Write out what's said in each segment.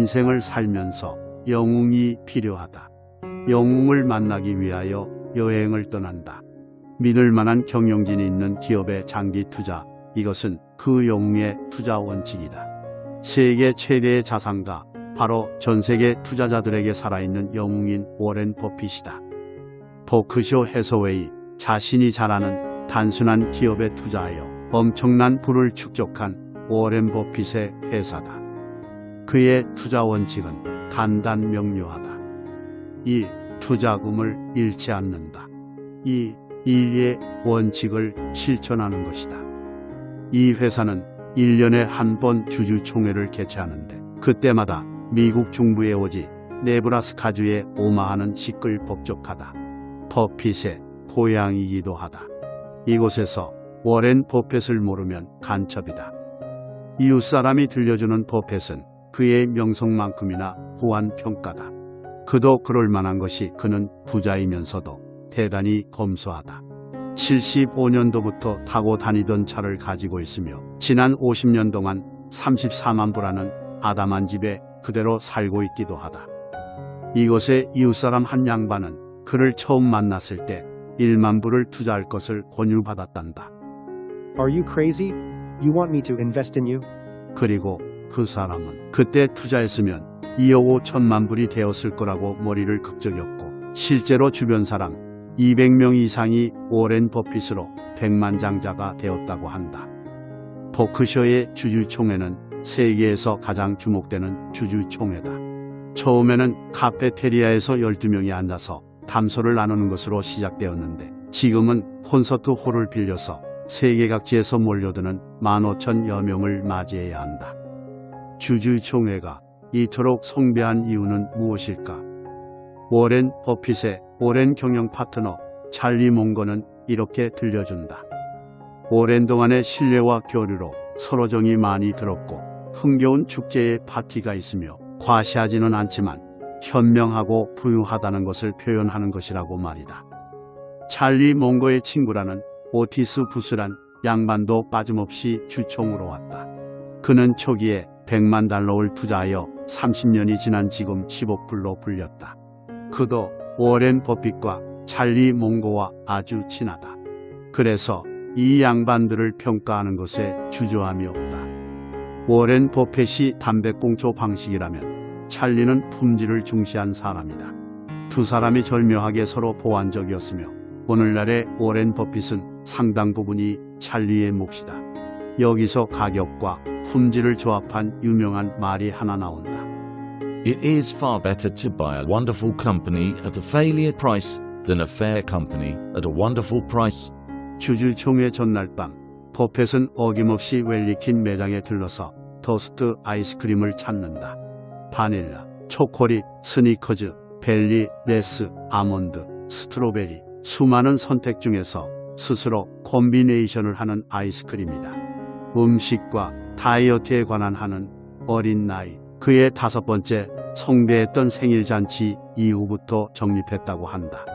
인생을 살면서 영웅이 필요하다. 영웅을 만나기 위하여 여행을 떠난다. 믿을 만한 경영진이 있는 기업의 장기 투자, 이것은 그 영웅의 투자 원칙이다. 세계 최대의 자산가, 바로 전 세계 투자자들에게 살아있는 영웅인 워렌 버핏이다. 버크쇼 해서웨이, 자신이 잘 아는 단순한 기업에 투자하여 엄청난 부를 축적한 워렌 버핏의 회사다. 그의 투자 원칙은 간단 명료하다. 1. 투자금을 잃지 않는다. 2. 일의 원칙을 실천하는 것이다. 이 회사는 1년에 한 번 주주총회를 개최하는데 그때마다 미국 중부에 오지 네브라스카주의 오마하는 시끌벅적하다. 버핏의 고향이기도 하다. 이곳에서 워렌 버핏을 모르면 간첩이다. 이웃 사람이 들려주는 버핏은 그의 명성만큼이나 후한 평가다. 그도 그럴 만한 것이 그는 부자이면서도 대단히 검소하다. 75년도부터 타고 다니던 차를 가지고 있으며 지난 50년 동안 34만 불라는 아담한 집에 그대로 살고 있기도 하다. 이곳의 이웃사람 한 양반은 그를 처음 만났을 때 1만 불을 투자할 것을 권유받았단다. Are you crazy? You want me to invest in you? 그리고 그 사람은 그때 투자했으면 2억 5천만 불이 되었을 거라고 머리를 극적였고 실제로 주변 사람 200명 이상이 오렌 버핏으로 백만장자가 되었다고 한다. 버크셔의 주주총회는 세계에서 가장 주목되는 주주총회다. 처음에는 카페테리아에서 12명이 앉아서 담소를 나누는 것으로 시작되었는데 지금은 콘서트 홀을 빌려서 세계 각지에서 몰려드는 15,000여 명을 맞이해야 한다. 주주총회가 이토록 성대한 이유는 무엇일까? 워렌 버핏의 오랜 경영 파트너 찰리 몽거는 이렇게 들려준다. 오랜 동안의 신뢰와 교류로 서로 정이 많이 들었고 흥겨운 축제의 파티가 있으며 과시하지는 않지만 현명하고 부유하다는 것을 표현하는 것이라고 말이다. 찰리 몽거의 친구라는 오티스 부스란 양반도 빠짐없이 주총으로 왔다. 그는 초기에 100만 달러를 투자하여 30년이 지난 지금 10억 불로 불렸다. 그도 워렌 버핏과 찰리 몽고와 아주 친하다. 그래서 이 양반들을 평가하는 것에 주저함이 없다. 워렌 버핏이 담배꽁초 방식이라면 찰리는 품질을 중시한 사람이다. 두 사람이 절묘하게 서로 보완적이었으며 오늘날의 워렌 버핏은 상당 부분이 찰리의 몫이다. 여기서 가격과 품질을 조합한 유명한 말이 하나 나온다. It is far better to buy a wonderful company at a failure price than a fair company at a wonderful price. 주주총회 전날 밤 버펫은 어김없이 웰리킨 매장에 들러서 토스트 아이스크림을 찾는다. 바닐라, 초콜릿, 스니커즈, 벨리, 레스, 아몬드, strawberry 수많은 선택 중에서 스스로 콤비네이션을 하는 아이스크림이다. 음식과 다이어트에 관한 하는 어린 나이 그의 다섯 번째 성대했던 생일 잔치 이후부터 적립했다고 한다.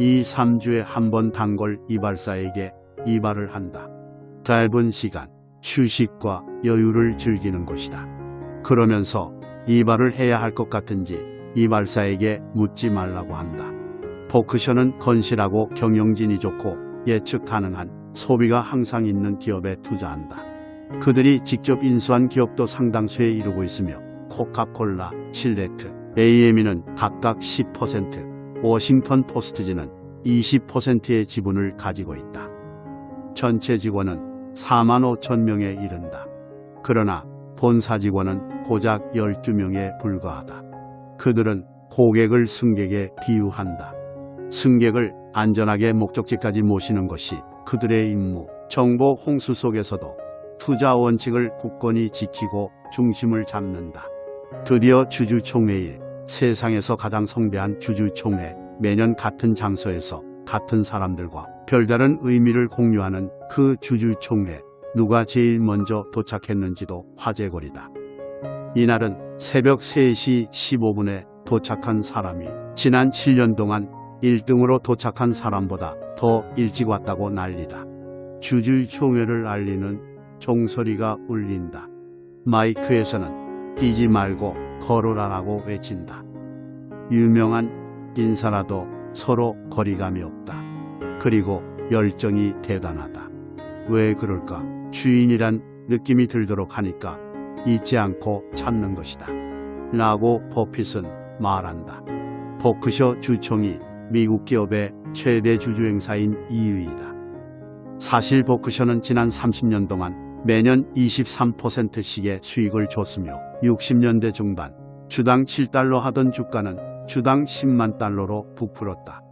이 3주에 한 번 단골 이발사에게 이발을 한다. 짧은 시간 휴식과 여유를 즐기는 것이다. 그러면서 이발을 해야 할 것 같은지 이발사에게 묻지 말라고 한다. 포크션은 건실하고 경영진이 좋고 예측 가능한 소비가 항상 있는 기업에 투자한다. 그들이 직접 인수한 기업도 상당수에 이르고 있으며 코카콜라, 칠레트, AME는 각각 10%, 워싱턴 포스트지는 20%의 지분을 가지고 있다. 전체 직원은 4만 5천 명에 이른다. 그러나 본사 직원은 고작 12명에 불과하다. 그들은 고객을 승객에 비유한다. 승객을 안전하게 목적지까지 모시는 것이 그들의 임무. 정보 홍수 속에서도 투자 원칙을 굳건히 지키고 중심을 잡는다. 드디어 주주총회일 세상에서 가장 성대한 주주총회 매년 같은 장소에서 같은 사람들과 별다른 의미를 공유하는 그 주주총회 누가 제일 먼저 도착했는지도 화제거리다. 이날은 새벽 3시 15분에 도착한 사람이 지난 7년 동안 1등으로 도착한 사람보다 더 일찍 왔다고 난리다. 주주총회를 알리는 종소리가 울린다. 마이크에서는 뛰지 말고 걸어라라고 외친다. 유명한 인사라도 서로 거리감이 없다. 그리고 열정이 대단하다. 왜 그럴까? 주인이란 느낌이 들도록 하니까 잊지 않고 찾는 것이다. 라고 버핏은 말한다. 버크셔 주총이 미국 기업의 최대 주주행사인 이유이다. 사실 버크셔는 지난 30년 동안 매년 23%씩의 수익을 줬으며 60년대 중반 주당 7달러 하던 주가는 주당 10만 달러로 부풀었다.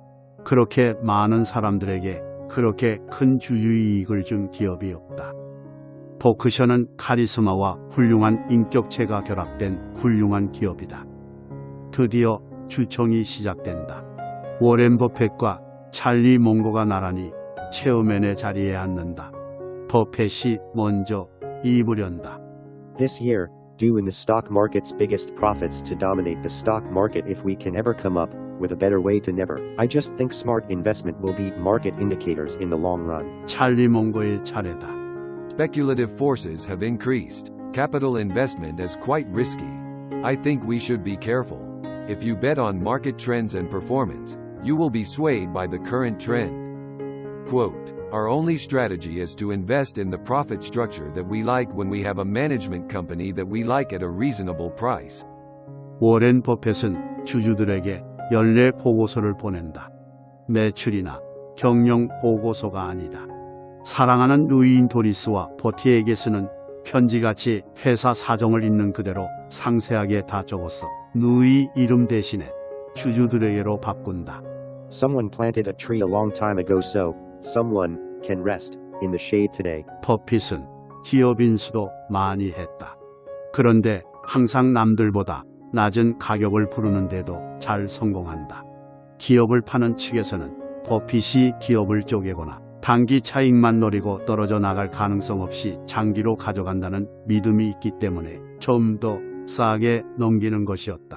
그렇게 많은 사람들에게 그렇게 큰 주주이익을 준 기업이 없다. 버크셔는 카리스마와 훌륭한 인격체가 결합된 훌륭한 기업이다. 드디어 주총이 시작된다. 워렌 버펫과 찰리 몽고가 나란히 체어맨의 자리에 앉는다. 버펫이 먼저 입으련다. This year, due in the stock market's biggest profits to dominate the stock market if we can ever come up with a better way to never. I just think smart investment will beat market indicators in the long run. 찰리 몽고의 차례다. Speculative forces have increased. Capital investment is quite risky. I think we should be careful. If you bet on market trends and performance, you will be swayed by the current trend. Quote, Our only strategy is to invest in the profit structure that we like when we have a management company that we like at a reasonable price. 워렌 버펫은 주주들에게 연례 보고서를 보낸다. 매출이나 경영 보고서가 아니다. 사랑하는 루이인 도리스와 버티에게 쓰는 편지같이 회사 사정을 있는 그대로 상세하게 다 적었어. 누이 이름 대신에 주주들에게로 바꾼다. Someone planted a tree a long time ago so, someone can rest in the shade today. 버핏은 기업 인수도 많이 했다. 그런데 항상 남들보다 낮은 가격을 부르는데도 잘 성공한다. 기업을 파는 측에서는 버핏이 기업을 쪼개거나 단기 차익만 노리고 떨어져 나갈 가능성 없이 장기로 가져간다는 믿음이 있기 때문에 좀 더 싸게 넘기는 것이었다.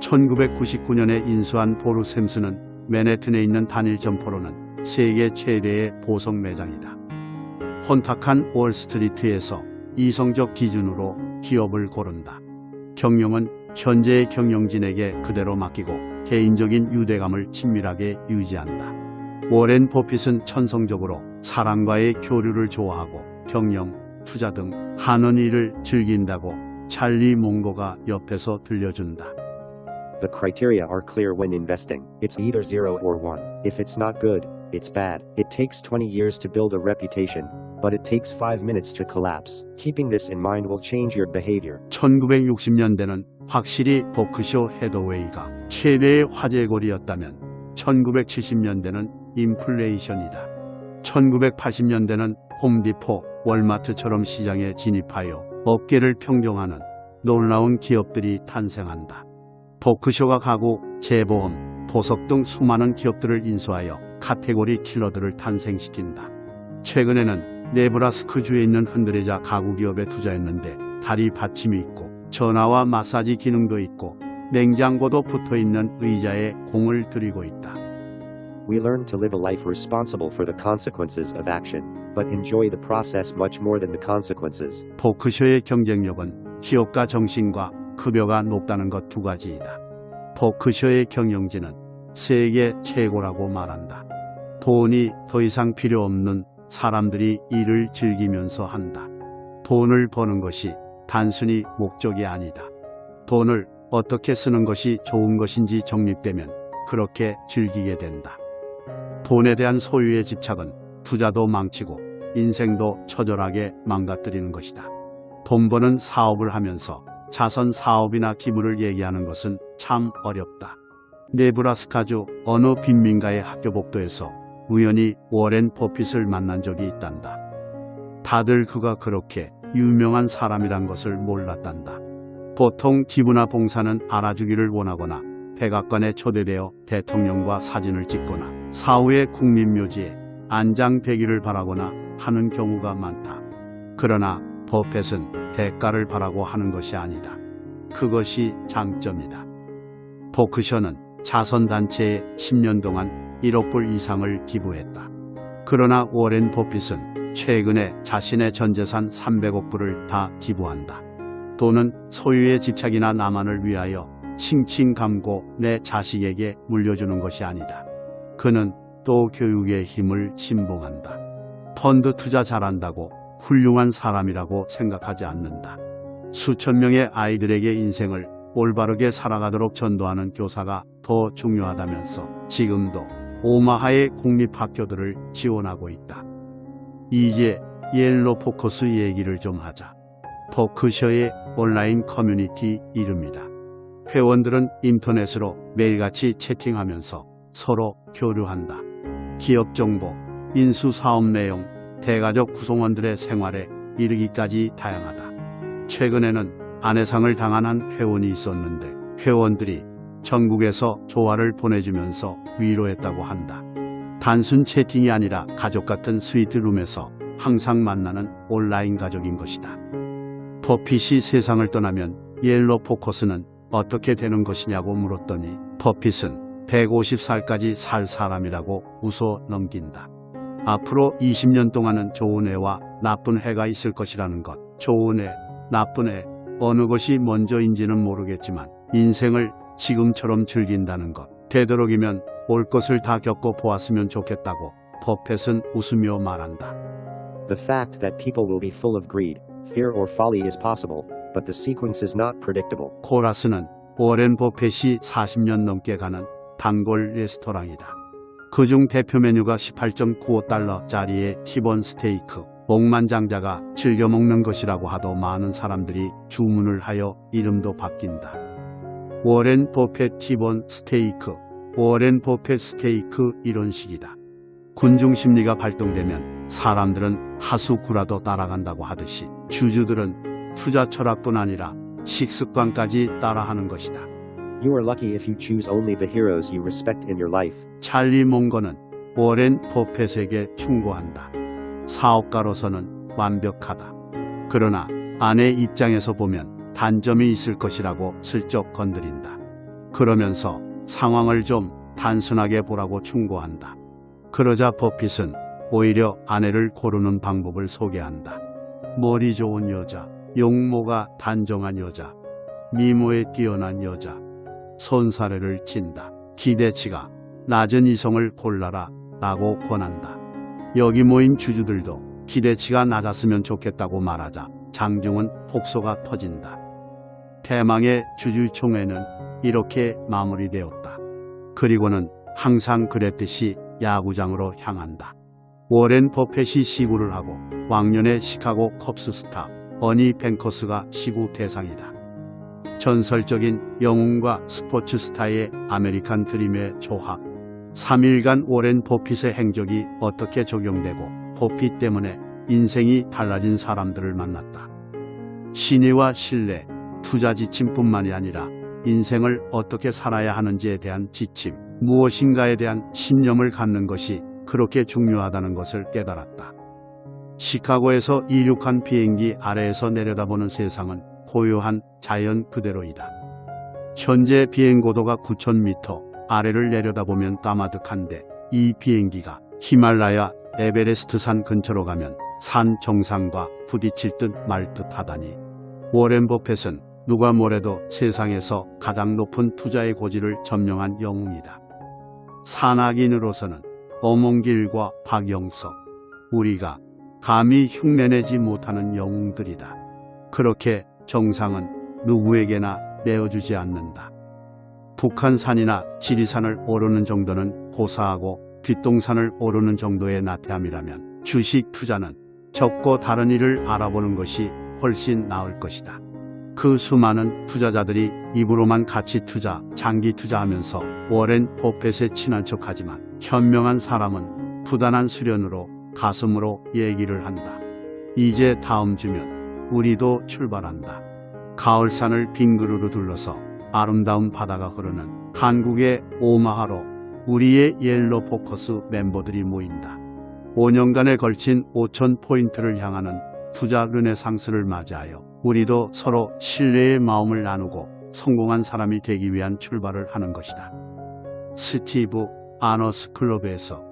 1999년에 인수한 보루 샘스는 맨해튼에 있는 단일 점포로는 세계 최대의 보석 매장이다. 혼탁한 월스트리트에서 이성적 기준으로 기업을 고른다. 경영은 현재의 경영진에게 그대로 맡기고 개인적인 유대감을 친밀하게 유지한다. 워렌 버핏은 천성적으로 사람과의 교류를 좋아하고 경영, 투자 등 하는 일을 즐긴다고 찰리 몽고가 옆에서 들려준다. The criteria are clear when investing. It's either 0 or 1. If it's not good, it's bad. It takes 20 years to build a reputation, but it takes 5 minutes to collapse. Keeping this in mind will change your behavior. 1960년대는 확실히 버크셔 헤더웨이가 최대의 화제거리였다면 1970년대는 인플레이션이다. 1980년대는 홈디포, 월마트처럼 시장에 진입하여 업계를 평정하는 놀라운 기업들이 탄생한다. 버크셔가 가구, 재보험, 보석 등 수많은 기업들을 인수하여 카테고리 킬러들을 탄생시킨다. 최근에는 네브라스크주에 있는 흔들레자 가구 기업에 투자했는데 다리 받침이 있고 전화와 마사지 기능도 있고 냉장고도 붙어 있는 의자에 공을 들이고 있다. We learn to live a life responsible for the consequences of action, but enjoy the process much more than the consequences. 버크셔의 경쟁력은 기업가 정신과 급여가 높다는 것 두 가지이다. 버크셔의 경영진은 세계 최고라고 말한다. 돈이 더 이상 필요 없는 사람들이 일을 즐기면서 한다. 돈을 버는 것이 단순히 목적이 아니다. 돈을 어떻게 쓰는 것이 좋은 것인지 정립되면 그렇게 즐기게 된다. 돈에 대한 소유의 집착은 투자도 망치고 인생도 처절하게 망가뜨리는 것이다. 돈 버는 사업을 하면서 자선 사업이나 기부를 얘기하는 것은 참 어렵다. 네브라스카주 어느 빈민가의 학교 복도에서 우연히 워렌 버핏을 만난 적이 있단다. 다들 그가 그렇게 유명한 사람이란 것을 몰랐단다. 보통 기부나 봉사는 알아주기를 원하거나 백악관에 초대되어 대통령과 사진을 찍거나 사후의 국민묘지에 안장되기를 바라거나 하는 경우가 많다. 그러나 버펫은 대가를 바라고 하는 것이 아니다. 그것이 장점이다. 버크셔는 자선단체에 10년 동안 1억 불 이상을 기부했다. 그러나 워렌 버핏은 최근에 자신의 전 재산 300억 불을 다 기부한다. 또는 소유의 집착이나 나만을 위하여 칭칭 감고 내 자식에게 물려주는 것이 아니다. 그는 또 교육의 힘을 신봉한다. 펀드 투자 잘한다고 훌륭한 사람이라고 생각하지 않는다. 수천 명의 아이들에게 인생을 올바르게 살아가도록 전도하는 교사가 더 중요하다면서 지금도 오마하의 공립학교들을 지원하고 있다. 이제 옐로 포커스 얘기를 좀 하자. 버크셔의 온라인 커뮤니티 이름이다. 회원들은 인터넷으로 매일같이 채팅하면서 서로 교류한다. 기업 정보, 인수 사업 내용, 대가족 구성원들의 생활에 이르기까지 다양하다. 최근에는 아내상을 당한 한 회원이 있었는데 회원들이 전국에서 조화를 보내주면서 위로했다고 한다. 단순 채팅이 아니라 가족 같은 스위트룸에서 항상 만나는 온라인 가족인 것이다. 버핏이 세상을 떠나면 옐로 포커스는 어떻게 되는 것이냐고 물었더니 버핏은 150살까지 살 사람이라고 웃어 넘긴다. 앞으로 20년 동안은 좋은 해와 나쁜 해가 있을 것이라는 것. 좋은 해, 나쁜 해, 어느 것이 먼저인지는 모르겠지만 인생을 지금처럼 즐긴다는 것. 되도록이면 올 것을 다 겪어 보았으면 좋겠다고 버펫은 웃으며 말한다. The fact that people will be full of greed, fear, or folly is possible, but the sequence is not predictable. 코라스는 워렌 버펫이 40년 넘게 가는 단골 레스토랑이다. 그중 대표 메뉴가 18.95달러짜리의 티본 스테이크. 억만장자가 즐겨 먹는 것이라고 하도 많은 사람들이 주문을 하여 이름도 바뀐다. 워렌 버펫 티본 스테이크, 워렌 버펫 스테이크 이런 식이다. 군중 심리가 발동되면 사람들은 하수구라도 따라간다고 하듯이 주주들은 투자 철학뿐 아니라 식습관까지 따라하는 것이다. You are lucky if you choose only the heroes you respect in your life. 찰리 몽거는 워렌 버펫에게 충고한다. 사업가로서는 완벽하다. 그러나 아내 입장에서 보면 단점이 있을 것이라고 슬쩍 건드린다. 그러면서 상황을 좀 단순하게 보라고 충고한다. 그러자 버핏은 오히려 아내를 고르는 방법을 소개한다. 머리 좋은 여자, 용모가 단정한 여자, 미모에 뛰어난 여자, 손사래를 친다. 기대치가 낮은 이성을 골라라 라고 권한다. 여기 모인 주주들도 기대치가 낮았으면 좋겠다고 말하자 장중은 폭소가 터진다. 대망의 주주총회는 이렇게 마무리되었다. 그리고는 항상 그랬듯이 야구장으로 향한다. 워렌 버펫이 시구를 하고 왕년의 시카고 컵스 스타 어니 뱅크스가 시구 대상이다. 전설적인 영웅과 스포츠 스타의 아메리칸 드림의 조합. 3일간 워렌 버핏의 행적이 어떻게 적용되고 버핏 때문에 인생이 달라진 사람들을 만났다. 신의와 신뢰, 투자 지침뿐만이 아니라 인생을 어떻게 살아야 하는지에 대한 지침, 무엇인가에 대한 신념을 갖는 것이 그렇게 중요하다는 것을 깨달았다. 시카고에서 이륙한 비행기 아래에서 내려다보는 세상은 고요한 자연 그대로이다. 현재 비행 고도가 9,000m, 아래를 내려다보면 까마득한데 이 비행기가 히말라야 에베레스트 산 근처로 가면 산 정상과 부딪힐 듯 말 듯하다니. 워렌 버펫은 누가 뭐래도 세상에서 가장 높은 투자의 고지를 점령한 영웅이다. 산악인으로서는 어몽길과 박영석, 우리가 감히 흉내내지 못하는 영웅들이다. 그렇게 정상은 누구에게나 내어주지 않는다. 북한산이나 지리산을 오르는 정도는 고사하고 뒷동산을 오르는 정도의 나태함이라면 주식 투자는 적고 다른 일을 알아보는 것이 훨씬 나을 것이다. 그 수많은 투자자들이 입으로만 가치 투자, 장기 투자하면서 워렌 버펫에 친한 척하지만 현명한 사람은 부단한 수련으로 가슴으로 얘기를 한다. 이제 다음 주면 우리도 출발한다. 가을산을 빙그르르 둘러서 아름다운 바다가 흐르는 한국의 오마하로 우리의 옐로 포커스 멤버들이 모인다. 5년간에 걸친 5천 포인트를 향하는 투자 르네상스를 맞이하여 우리도 서로 신뢰의 마음을 나누고 성공한 사람이 되기 위한 출발을 하는 것이다. 스티브 아너스 클럽에서